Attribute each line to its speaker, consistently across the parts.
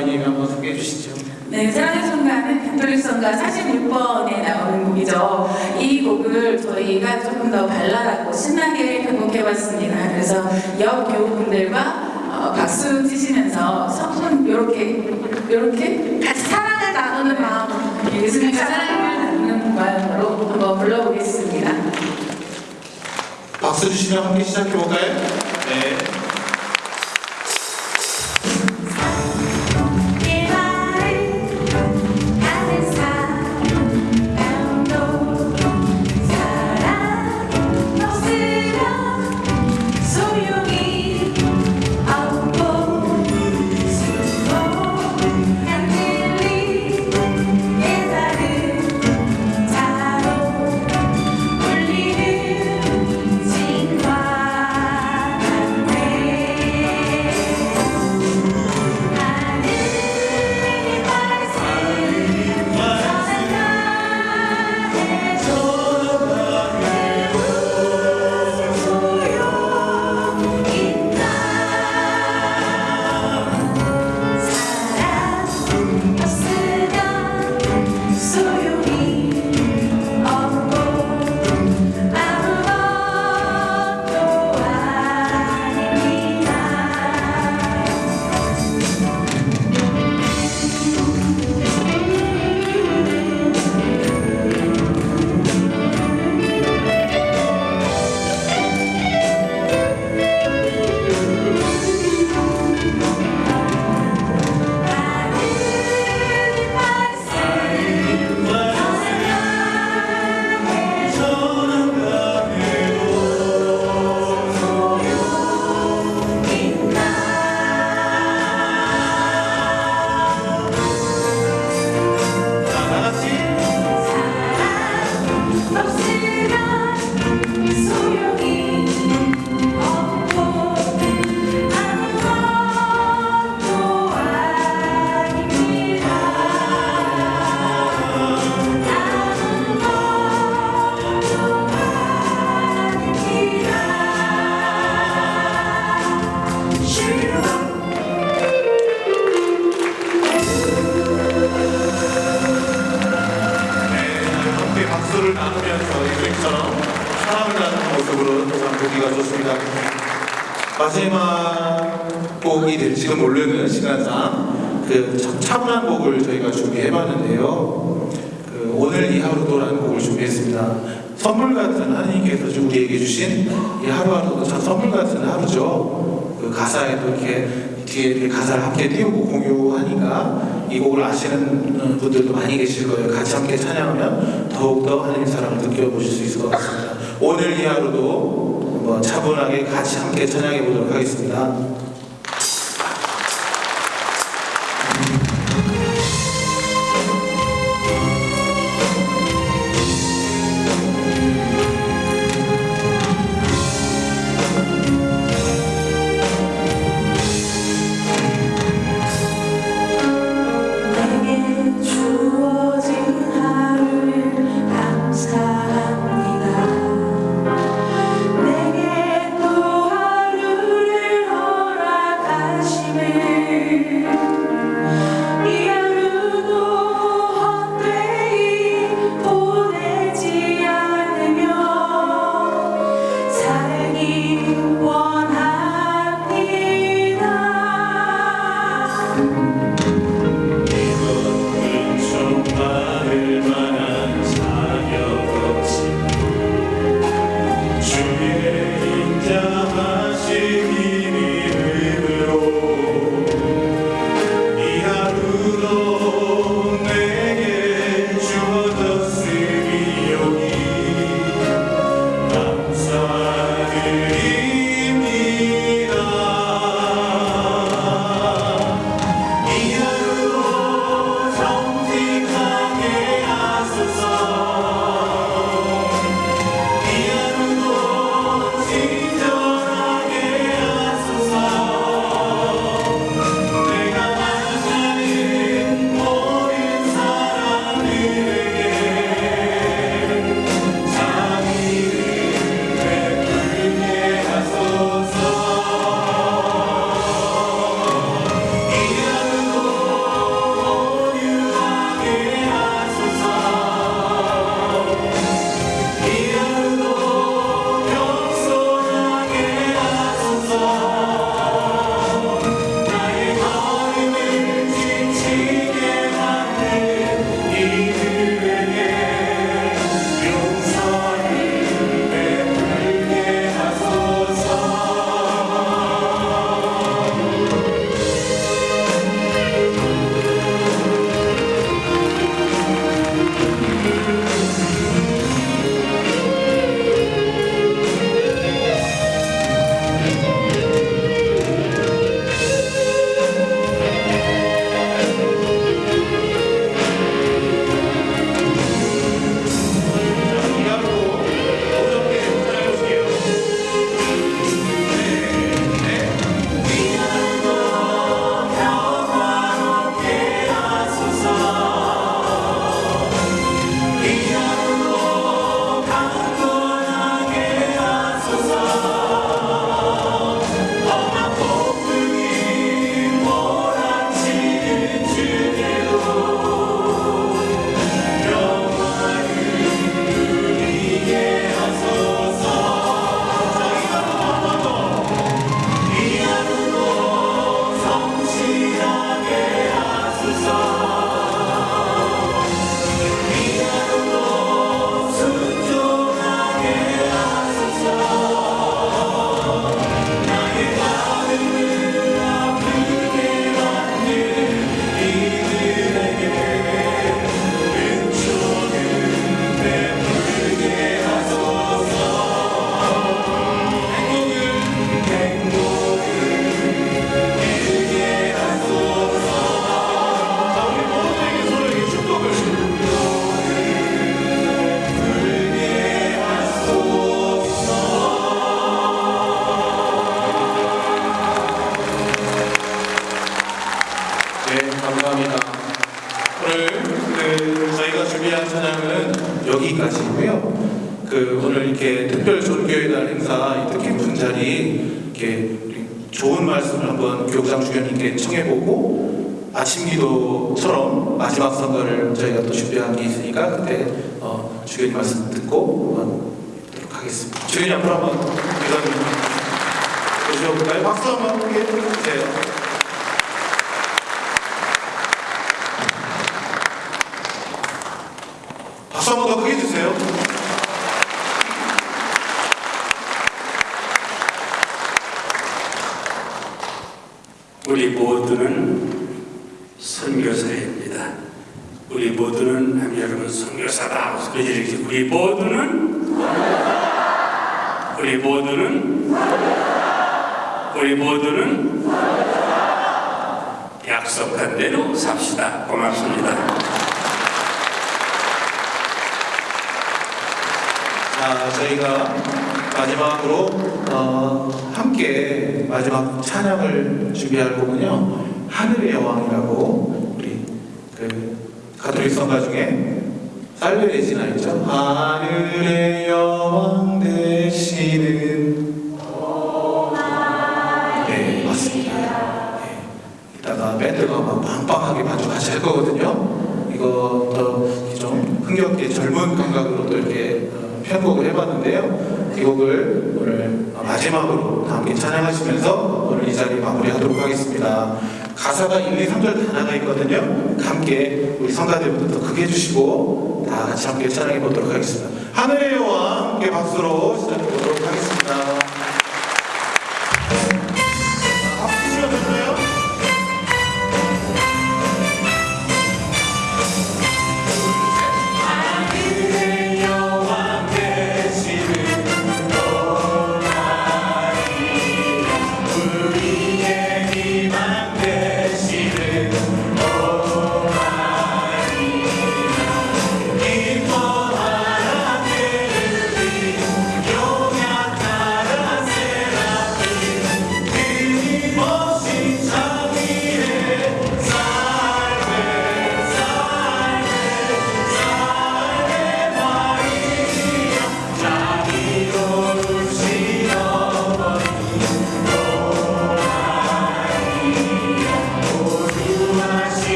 Speaker 1: 자매님이 한번 소개해 주시죠.
Speaker 2: 네, 사랑의 순간은 가톨릭 성가 46번에 나오는 곡이죠. 이 곡을 저희가 조금 더 발랄하고 신나게 편곡해봤습니다. 그래서 여교우분들과 어, 박수 치시면서 손 이렇게 이렇게 같이 사랑을 나누는 마음, 예수님과 사랑을 나누는 마음으로 한번 불러보겠습니다.
Speaker 1: 박수 주시면 함께 시작해 볼까요? 네. 차분한 곡을 저희가 준비해봤는데요. 그 오늘 이 하루도라는 곡을 준비했습니다. 선물 같은 하나님께서 좀 우리에게 주신 이 하루하루도 참 선물 같은 하루죠. 그 가사에도 이렇게 뒤에 이렇게 가사를 함께 띄우고 공유하니까 이 곡을 아시는 분들도 많이 계실 거예요. 같이 함께 찬양하면 더욱더 하나님 사랑을 느껴보실 수 있을 것 같습니다. 오늘 이 하루도 차분하게 같이 함께 찬양해 보도록 하겠습니다.
Speaker 3: 내게 여기까지고요. 그 오늘 이렇게
Speaker 1: 특별 종교의 날
Speaker 3: 행사 이 뜻깊은 자리 이렇게 좋은 말씀을 한번 교장 주교님께 청해보고 아침 기도처럼 마지막 선거를 저희가 또 준비한 게 있으니까 그때 어, 주교님 말씀 듣고 듣도록 하겠습니다. 주교님 앞으로 한번 이런 모셔볼까요? 박수 한번 함께 주세요. 네. 주세요.
Speaker 4: 우리 모두는 선교사입니다. 우리 모두는 여러분 선교사다. 이렇게 우리 모두는 우리 모두는 우리 모두는 약속한 대로 삽시다. 고맙습니다.
Speaker 3: 자, 저희가 마지막으로 어, 함께 마지막 찬양을 준비할 곡은요. 하늘의 여왕이라고 우리 그 가톨릭 성가 중에 살베레지나 있죠. 하늘의 여왕 되시는 네, 맞습니다. 네. 이따가 밴드가 막 빵빵하게 반주하실 거거든요. 이것도 좀 흥겹게 젊은 감각으로 또 이렇게 어, 편곡을 해봤는데요. 이 곡을 오늘 마지막으로 다 함께 찬양하시면서 오늘 이 자리 마무리하도록 하겠습니다. 가사가 1, 2, 3절 다 나가 있거든요. 함께 우리 성가대부터 더 크게 해주시고 다 같이 함께 찬양해 보도록 하겠습니다. 하늘의 여왕 함께 박수로 시작해 보도록 하겠습니다.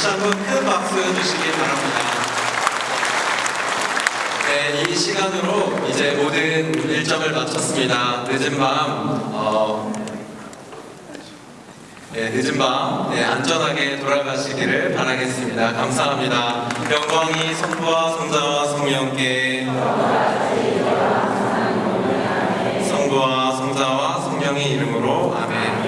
Speaker 5: 다시 한번 큰 박수 주시기 바랍니다. 네, 이 시간으로 이제 모든 일정을 마쳤습니다. 늦은 밤, 어, 네, 늦은 밤 네, 안전하게 돌아가시기를 바라겠습니다. 감사합니다. 영광이 성부와 성자와 성령께 성부와 성자와 성령의 이름으로 아멘.